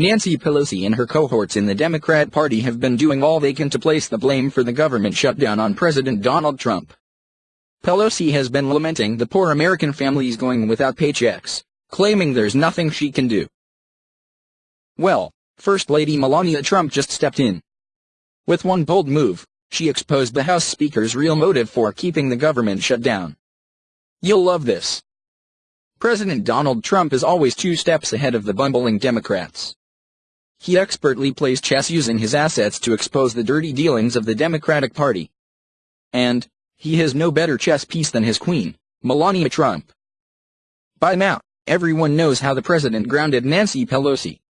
Nancy Pelosi and her cohorts in the Democrat Party have been doing all they can to place the blame for the government shutdown on President Donald Trump. Pelosi has been lamenting the poor American families going without paychecks, claiming there's nothing she can do. Well, First Lady Melania Trump just stepped in. With one bold move, she exposed the House Speaker's real motive for keeping the government shut down. You'll love this. President Donald Trump is always two steps ahead of the bumbling Democrats. He expertly plays chess using his assets to expose the dirty dealings of the Democratic Party. And, he has no better chess piece than his queen, Melania Trump. By now, everyone knows how the president grounded Nancy Pelosi.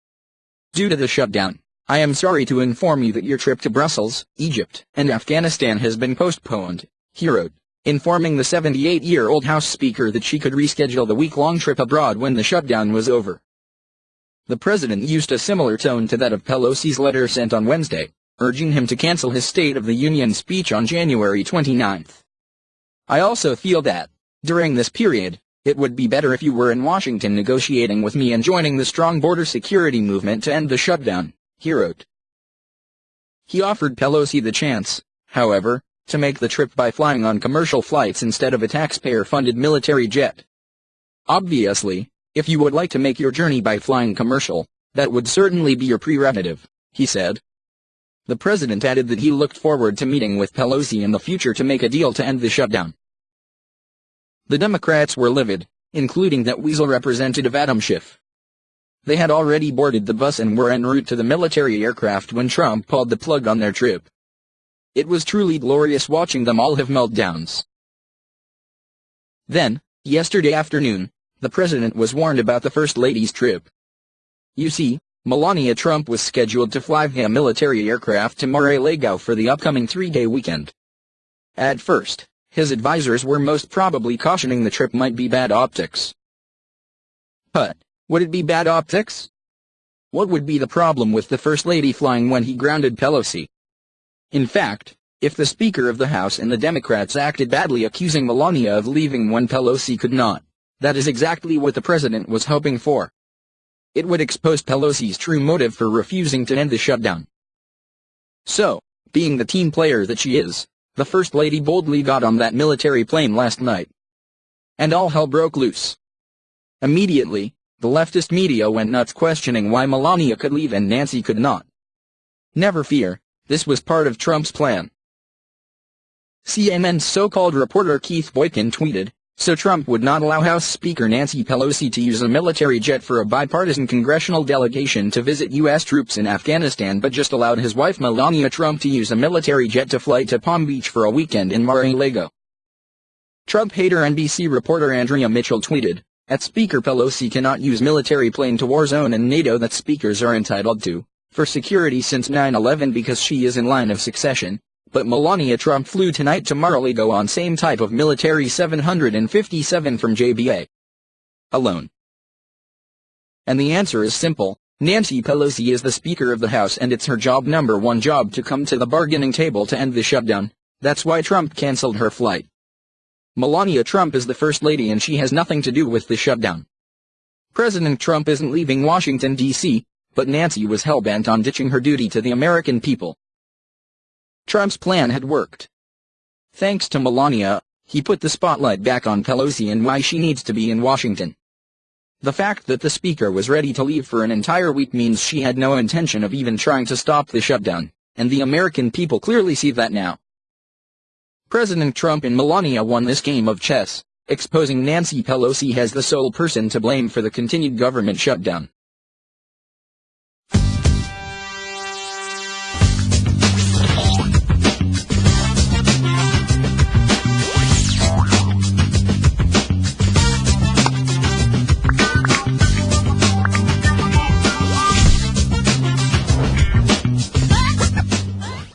Due to the shutdown, I am sorry to inform you that your trip to Brussels, Egypt, and Afghanistan has been postponed, he wrote, informing the 78-year-old House Speaker that she could reschedule the week-long trip abroad when the shutdown was over. The president used a similar tone to that of Pelosi's letter sent on Wednesday, urging him to cancel his State of the Union speech on January 29. I also feel that, during this period, it would be better if you were in Washington negotiating with me and joining the strong border security movement to end the shutdown, he wrote. He offered Pelosi the chance, however, to make the trip by flying on commercial flights instead of a taxpayer-funded military jet. Obviously, if you would like to make your journey by flying commercial, that would certainly be your prerogative, he said. The president added that he looked forward to meeting with Pelosi in the future to make a deal to end the shutdown. The Democrats were livid, including that weasel representative Adam Schiff. They had already boarded the bus and were en route to the military aircraft when Trump pulled the plug on their trip. It was truly glorious watching them all have meltdowns. Then, yesterday afternoon, the president was warned about the First Lady's trip. You see, Melania Trump was scheduled to fly via military aircraft to Mar-a-Lago for the upcoming three-day weekend. At first, his advisors were most probably cautioning the trip might be bad optics. But, would it be bad optics? What would be the problem with the First Lady flying when he grounded Pelosi? In fact, if the Speaker of the House and the Democrats acted badly accusing Melania of leaving when Pelosi could not, that is exactly what the president was hoping for. It would expose Pelosi's true motive for refusing to end the shutdown. So, being the team player that she is, the First Lady boldly got on that military plane last night. And all hell broke loose. Immediately, the leftist media went nuts questioning why Melania could leave and Nancy could not. Never fear, this was part of Trump's plan. CNN's so-called reporter Keith Boykin tweeted, so Trump would not allow House Speaker Nancy Pelosi to use a military jet for a bipartisan congressional delegation to visit U.S. troops in Afghanistan but just allowed his wife Melania Trump to use a military jet to fly to Palm Beach for a weekend in Mar-a-Lago. Trump hater NBC reporter Andrea Mitchell tweeted, at Speaker Pelosi cannot use military plane to war zone and NATO that speakers are entitled to, for security since 9-11 because she is in line of succession, but Melania Trump flew tonight to Mar-a-Lago on same type of military 757 from JBA. Alone. And the answer is simple, Nancy Pelosi is the Speaker of the House and it's her job number one job to come to the bargaining table to end the shutdown, that's why Trump cancelled her flight. Melania Trump is the First Lady and she has nothing to do with the shutdown. President Trump isn't leaving Washington, D.C., but Nancy was hell-bent on ditching her duty to the American people. Trump's plan had worked. Thanks to Melania, he put the spotlight back on Pelosi and why she needs to be in Washington. The fact that the speaker was ready to leave for an entire week means she had no intention of even trying to stop the shutdown, and the American people clearly see that now. President Trump and Melania won this game of chess, exposing Nancy Pelosi as the sole person to blame for the continued government shutdown.